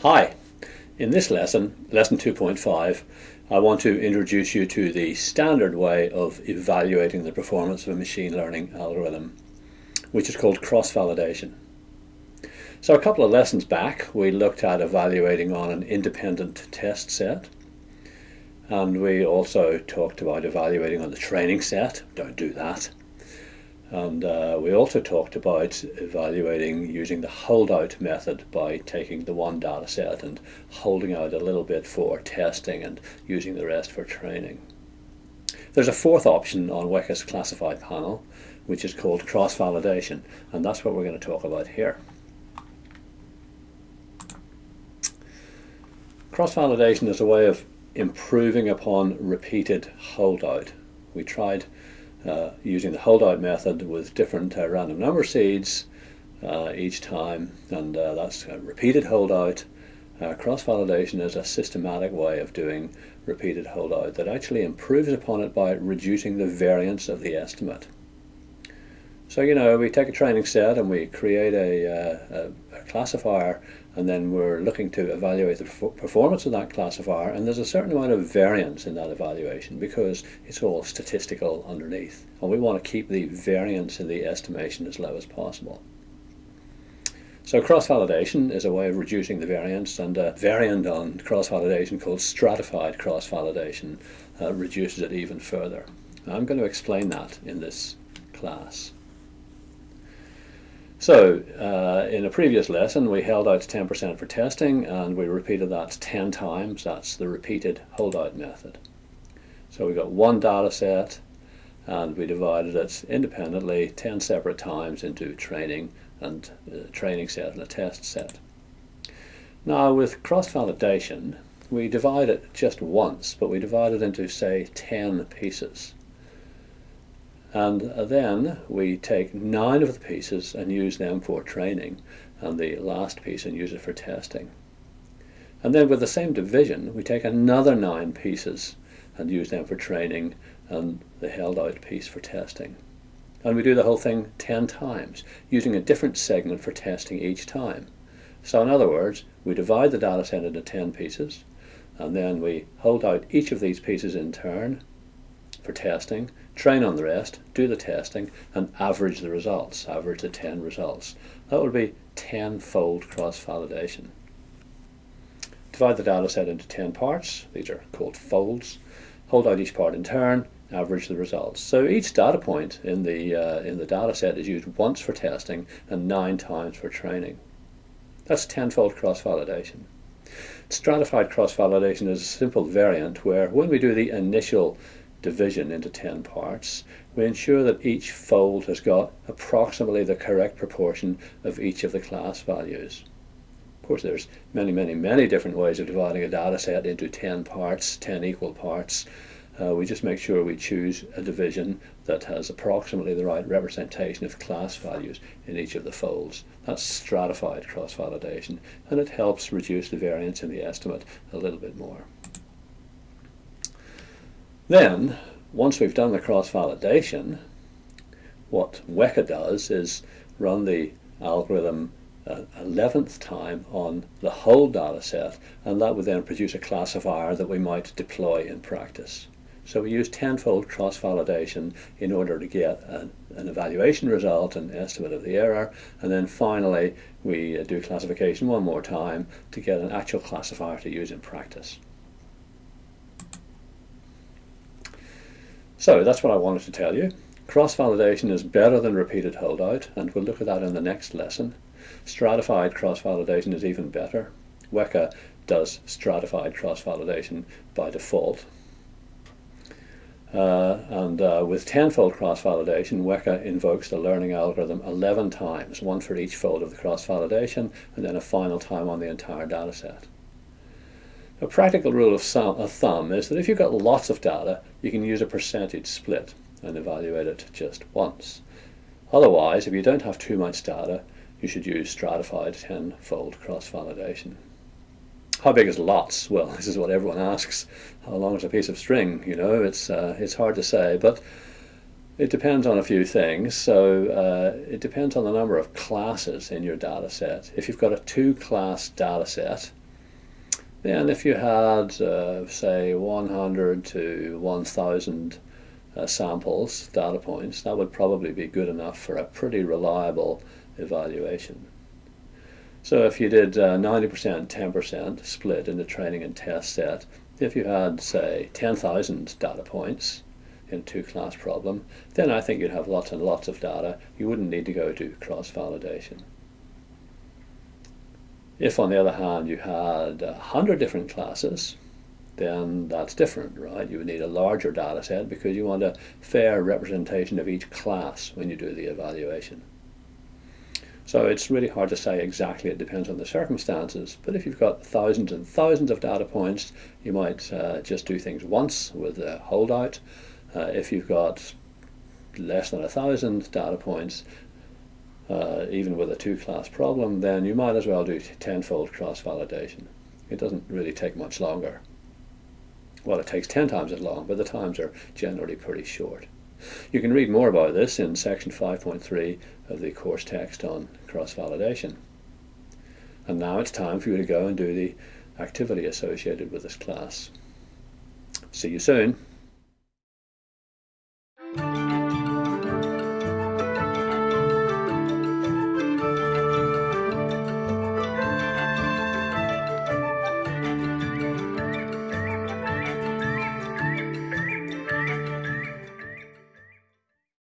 Hi, in this lesson, lesson 2.5, I want to introduce you to the standard way of evaluating the performance of a machine learning algorithm, which is called cross-validation. So a couple of lessons back, we looked at evaluating on an independent test set, and we also talked about evaluating on the training set. Don't do that. And uh, we also talked about evaluating using the holdout method by taking the one data set and holding out a little bit for testing and using the rest for training. There's a fourth option on Weka's classified panel, which is called cross-validation, and that's what we're going to talk about here. Cross-validation is a way of improving upon repeated holdout. We tried uh, using the holdout method with different uh, random number seeds uh, each time and uh, that's a repeated holdout. Uh, cross-validation is a systematic way of doing repeated holdout that actually improves upon it by reducing the variance of the estimate. So you know we take a training set and we create uh, a, a classifier and then we're looking to evaluate the performance of that classifier and there's a certain amount of variance in that evaluation because it's all statistical underneath and we want to keep the variance in the estimation as low as possible. So cross-validation is a way of reducing the variance and a variant on cross-validation called stratified cross-validation uh, reduces it even further. I'm going to explain that in this class. So, uh, in a previous lesson, we held out 10% for testing, and we repeated that 10 times. That's the repeated holdout method. So we got one data set, and we divided it independently 10 separate times into training and a training set and a test set. Now, with cross-validation, we divide it just once, but we divide it into, say, 10 pieces. And then we take nine of the pieces and use them for training, and the last piece and use it for testing. And then with the same division, we take another nine pieces and use them for training, and the held out piece for testing. And we do the whole thing 10 times, using a different segment for testing each time. So in other words, we divide the data set into 10 pieces, and then we hold out each of these pieces in turn for testing, train on the rest, do the testing, and average the results, average the 10 results. That would be 10-fold cross-validation. Divide the data set into 10 parts, these are called folds, hold out each part in turn, average the results. So each data point in the, uh, in the data set is used once for testing and nine times for training. That's tenfold cross-validation. Stratified cross-validation is a simple variant where when we do the initial division into 10 parts, we ensure that each fold has got approximately the correct proportion of each of the class values. Of course, there's many, many, many different ways of dividing a data set into 10 parts, 10 equal parts. Uh, we just make sure we choose a division that has approximately the right representation of class values in each of the folds. That's stratified cross-validation, and it helps reduce the variance in the estimate a little bit more. Then, once we've done the cross-validation, what Weka does is run the algorithm uh, 11th time on the whole data set, and that would then produce a classifier that we might deploy in practice. So we use tenfold cross-validation in order to get an, an, evaluation result, an estimate of the error, and then finally we uh, do classification one more time to get an actual classifier to use in practice. So that's what I wanted to tell you. Cross-validation is better than repeated holdout, and we'll look at that in the next lesson. Stratified cross-validation is even better. Weka does stratified cross-validation by default. Uh, and uh, with tenfold cross-validation, Weka invokes the learning algorithm 11 times, one for each fold of the cross-validation, and then a final time on the entire data set. A practical rule of, thumb is that if you've got lots of data, you can use a percentage split and evaluate it just once. Otherwise, if you don't have too much data, you should use stratified 10-fold cross-validation. How big is lots? Well, this is what everyone asks. How long is a piece of string? You know, it's, uh, it's hard to say, but it depends on a few things. So uh, it depends on the number of classes in your data set. If you've got a two-class data set, Then if you had, uh, say, 100 to 1,000 uh, samples, data points, that would probably be good enough for a pretty reliable evaluation. So if you did 90%, uh, 10% split in the training and test set, if you had, say, 10,000 data points in a two-class problem, then I think you'd have lots and lots of data. You wouldn't need to go to cross-validation. If, on the other hand, you had 100 different classes, then that's different, right? You would need a larger data set because you want a fair representation of each class when you do the evaluation. So it's really hard to say exactly, it depends on the circumstances, but if you've got thousands and thousands of data points, you might uh, just do things once with a holdout. Uh, if you've got less than a thousand data points, uh, even with a two-class problem, then you might as well do tenfold cross-validation. It doesn't really take much longer. Well, it takes 10 times as long, but the times are generally pretty short. You can read more about this in section 5.3 of the course text on cross-validation. And now it's time for you to go and do the activity associated with this class. See you soon.